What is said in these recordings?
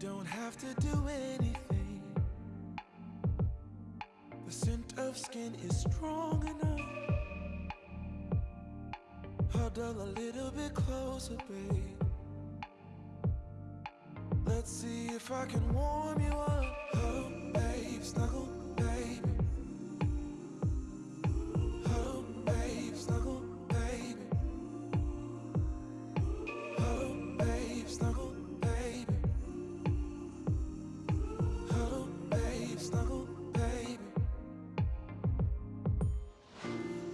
don't have to do anything. The scent of skin is strong enough. Huddle a little bit closer, babe. Let's see if I can warm you up.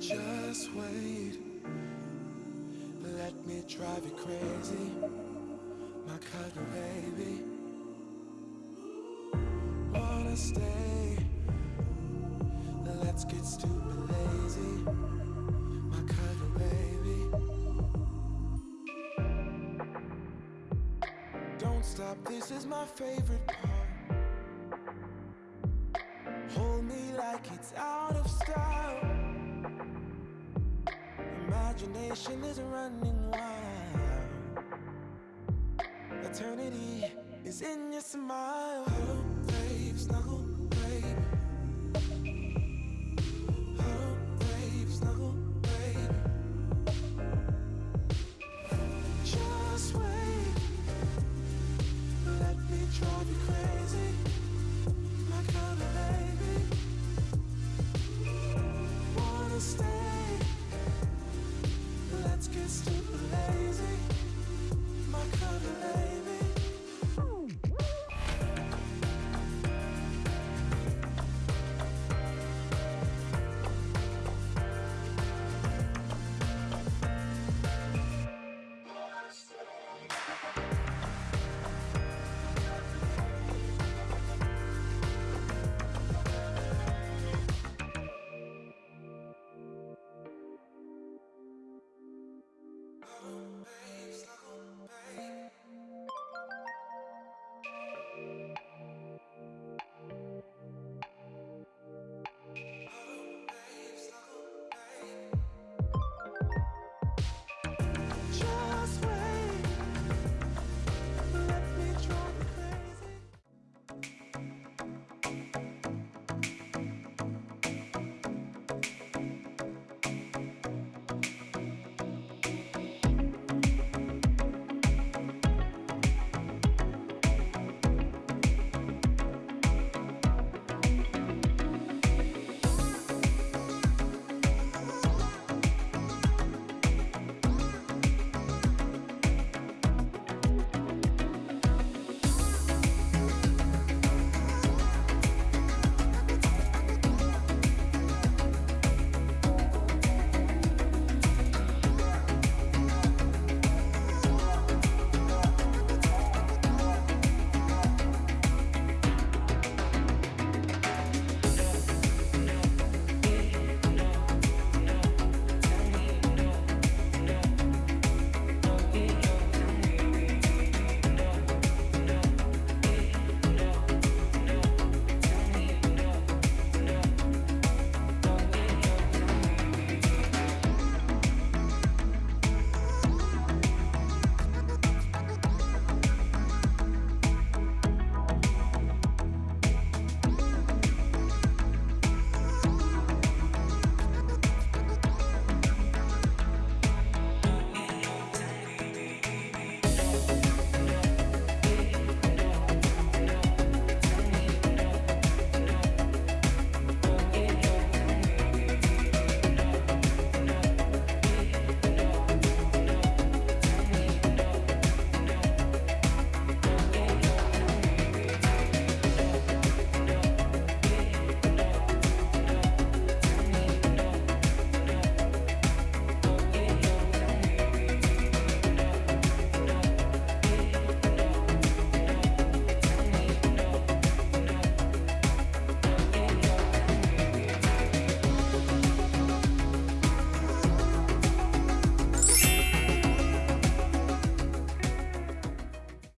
Just wait. Let me drive you crazy. My cuddle baby. Wanna stay? Let's get stupid lazy. My cuddle baby. Don't stop, this is my favorite part. Imagination is running wild. Eternity is in your smile.